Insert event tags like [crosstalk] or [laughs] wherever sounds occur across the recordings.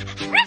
Ah! [laughs]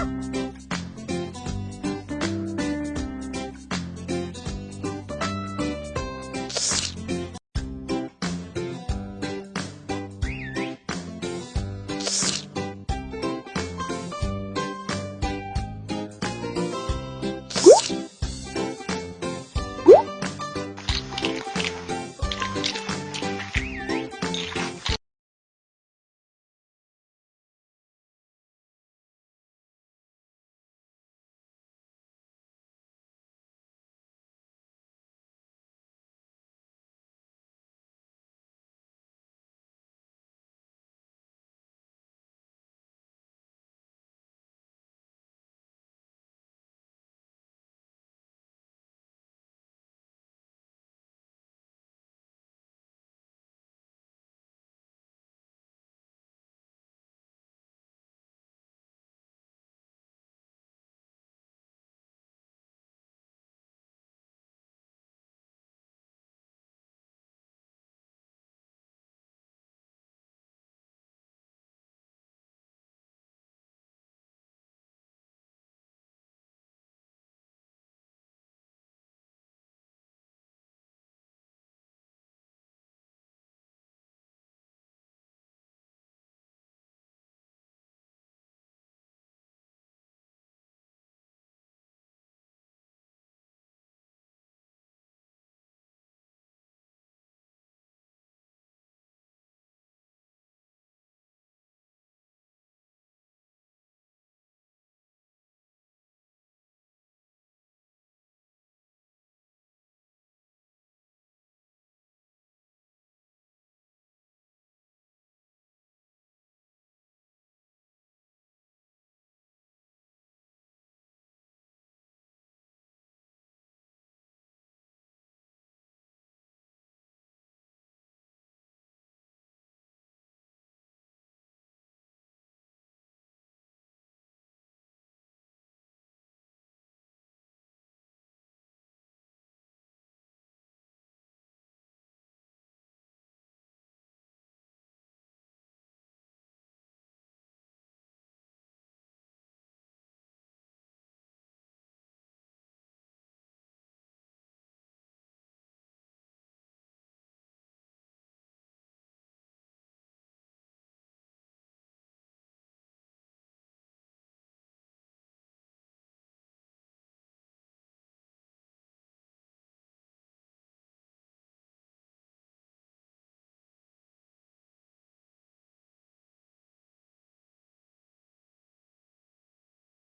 Ha! [laughs]